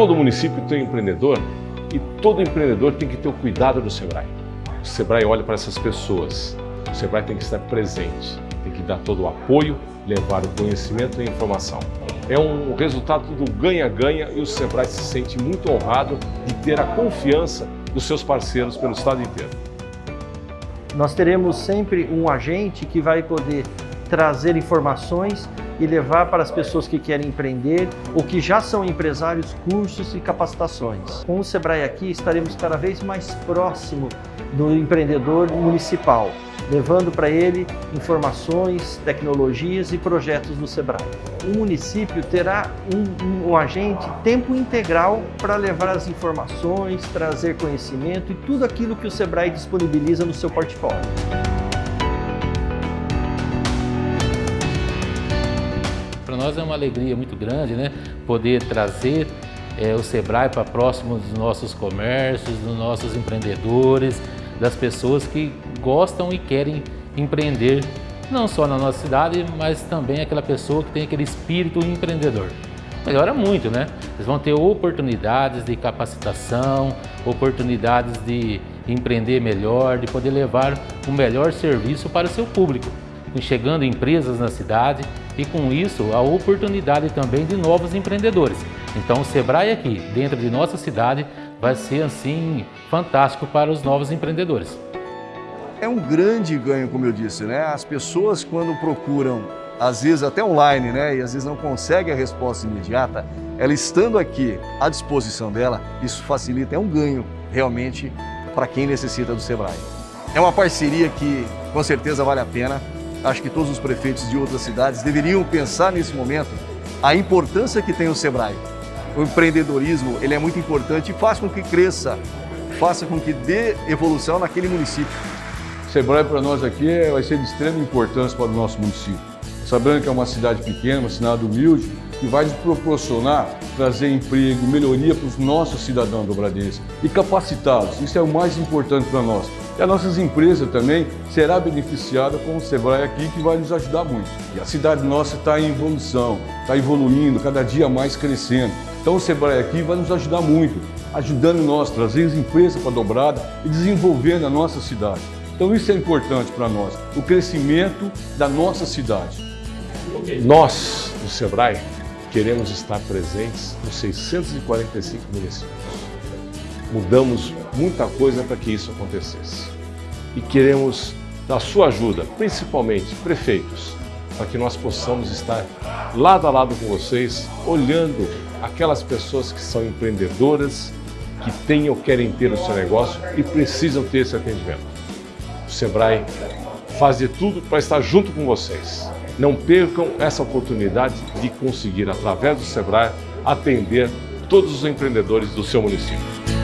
Todo município tem um empreendedor e todo empreendedor tem que ter o cuidado do Sebrae. O Sebrae olha para essas pessoas. O Sebrae tem que estar presente, tem que dar todo o apoio, levar o conhecimento e a informação. É um resultado do ganha-ganha e o Sebrae se sente muito honrado de ter a confiança dos seus parceiros pelo estado inteiro. Nós teremos sempre um agente que vai poder trazer informações e levar para as pessoas que querem empreender ou que já são empresários cursos e capacitações. Com o Sebrae aqui estaremos cada vez mais próximo do empreendedor municipal, levando para ele informações, tecnologias e projetos do Sebrae. O município terá um, um, um agente tempo integral para levar as informações, trazer conhecimento e tudo aquilo que o Sebrae disponibiliza no seu portfólio. Nós é uma alegria muito grande né? poder trazer é, o Sebrae para próximo dos nossos comércios, dos nossos empreendedores, das pessoas que gostam e querem empreender, não só na nossa cidade, mas também aquela pessoa que tem aquele espírito empreendedor. Melhora muito, né? Eles vão ter oportunidades de capacitação, oportunidades de empreender melhor, de poder levar o melhor serviço para o seu público chegando empresas na cidade e com isso a oportunidade também de novos empreendedores. Então o Sebrae aqui, dentro de nossa cidade, vai ser assim fantástico para os novos empreendedores. É um grande ganho, como eu disse, né? As pessoas quando procuram, às vezes até online, né? E às vezes não conseguem a resposta imediata, ela estando aqui à disposição dela, isso facilita, é um ganho realmente para quem necessita do Sebrae. É uma parceria que com certeza vale a pena. Acho que todos os prefeitos de outras cidades deveriam pensar nesse momento a importância que tem o Sebrae. O empreendedorismo ele é muito importante e faz com que cresça, faça com que dê evolução naquele município. O Sebrae para nós aqui é, vai ser de extrema importância para o nosso município. Sabendo que é uma cidade pequena, uma cidade humilde, que vai nos proporcionar trazer emprego, melhoria para os nossos cidadãos dobradenses e capacitá-los. Isso é o mais importante para nós. E as nossas empresas também será beneficiada com o Sebrae aqui, que vai nos ajudar muito. E a cidade nossa está em evolução, está evoluindo, cada dia mais crescendo. Então o Sebrae aqui vai nos ajudar muito, ajudando nós, trazer as empresas para a dobrada e desenvolvendo a nossa cidade. Então isso é importante para nós, o crescimento da nossa cidade. Nós, do Sebrae, queremos estar presentes nos 645 municípios. Mudamos muita coisa para que isso acontecesse. E queremos da sua ajuda, principalmente prefeitos, para que nós possamos estar lado a lado com vocês, olhando aquelas pessoas que são empreendedoras, que têm ou querem ter o seu negócio e precisam ter esse atendimento. O Sebrae faz de tudo para estar junto com vocês. Não percam essa oportunidade de conseguir, através do Sebrae, atender todos os empreendedores do seu município.